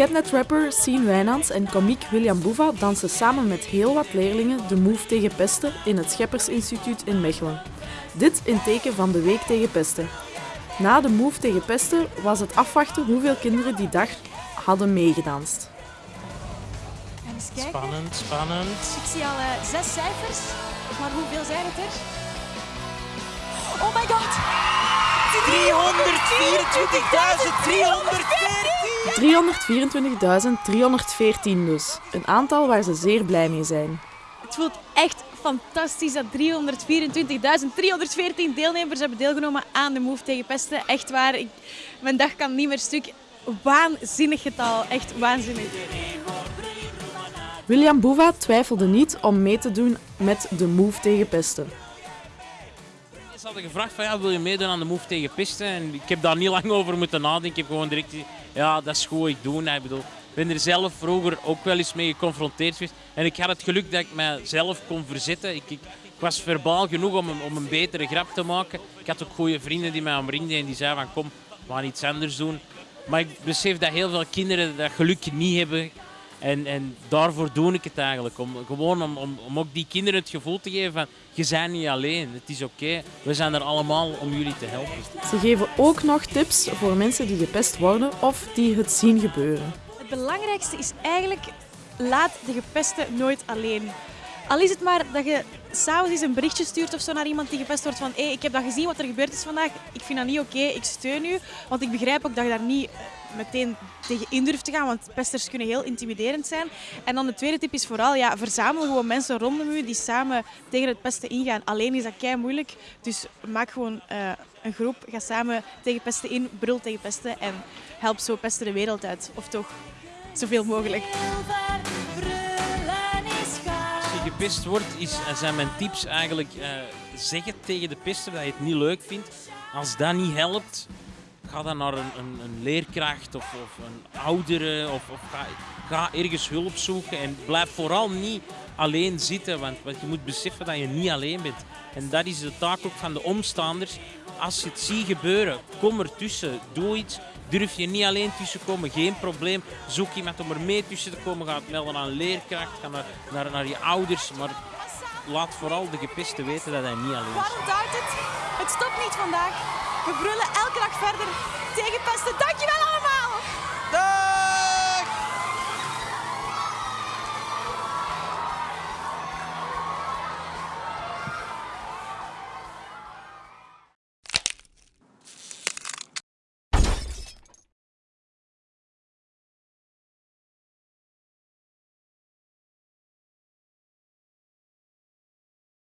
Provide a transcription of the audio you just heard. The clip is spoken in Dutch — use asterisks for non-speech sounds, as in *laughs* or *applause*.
Catnet-rapper Sien Wijnands en komiek William Boeva dansen samen met heel wat leerlingen de Move tegen pesten in het Scheppersinstituut in Mechelen. Dit in teken van de Week tegen Pesten. Na de Move tegen Pesten was het afwachten hoeveel kinderen die dag hadden meegedanst. Spannend, spannend. Ik zie al eh, zes cijfers. Maar hoeveel zijn het er? 324.314! 324.314 dus. Een aantal waar ze zeer blij mee zijn. Het voelt echt fantastisch dat 324.314 deelnemers hebben deelgenomen aan de Move tegen pesten. Echt waar, ik, mijn dag kan niet meer stuk. Waanzinnig getal, echt waanzinnig. William Boeva twijfelde niet om mee te doen met de Move tegen pesten. Ze hadden gevraagd van ja, wil je meedoen aan de move tegen pisten? En ik heb daar niet *laughs* lang over moeten nadenken. Ik heb gewoon direct ja, dat is goed, ik doe. Ik bedoel, ben er zelf vroeger ook wel eens mee geconfronteerd geweest. En ik had het geluk dat ik mijzelf kon verzetten. Ik, ik, ik was verbaal genoeg om een, om een betere grap te maken. Ik had ook goede vrienden die mij omringden en die zeiden van kom, we gaan iets anders doen. Maar ik besef dat heel veel kinderen dat geluk niet hebben. En, en daarvoor doe ik het eigenlijk. Om, gewoon om, om, om ook die kinderen het gevoel te geven van je bent niet alleen. Het is oké. We zijn er allemaal om jullie te helpen. Ze geven ook nog tips voor mensen die gepest worden of die het zien gebeuren. Het belangrijkste is eigenlijk, laat de gepeste nooit alleen. Al is het maar dat je s'avonds eens een berichtje stuurt of zo naar iemand die gepest wordt van hé, ik heb dat gezien wat er gebeurd is vandaag, ik vind dat niet oké, ik steun u. Want ik begrijp ook dat je daar niet eh, meteen tegen in durft te gaan, want pesters kunnen heel intimiderend zijn. En dan de tweede tip is vooral, ja, verzamel gewoon mensen rondom u die samen tegen het pesten ingaan. Alleen is dat kei moeilijk, dus maak gewoon eh, een groep, ga samen tegen pesten in, brul tegen pesten en help zo pesten de wereld uit. Of toch zoveel mogelijk. Gepest wordt, is, zijn mijn tips eigenlijk eh, zeg het tegen de pester dat je het niet leuk vindt. Als dat niet helpt, ga dan naar een, een, een leerkracht of, of een oudere of, of ga, ga ergens hulp zoeken en blijf vooral niet alleen zitten, want, want je moet beseffen dat je niet alleen bent. En dat is de taak ook van de omstaanders. Als je het ziet gebeuren, kom ertussen, doe iets. Durf je niet alleen tussen komen, geen probleem. Zoek iemand om er mee tussen te komen. Ga het melden aan een leerkracht, ga naar, naar, naar je ouders. Maar laat vooral de gepeste weten dat hij niet alleen is. Waarom duidt het? Het stopt niet vandaag. We brullen elke dag verder tegen pesten. Dankjewel!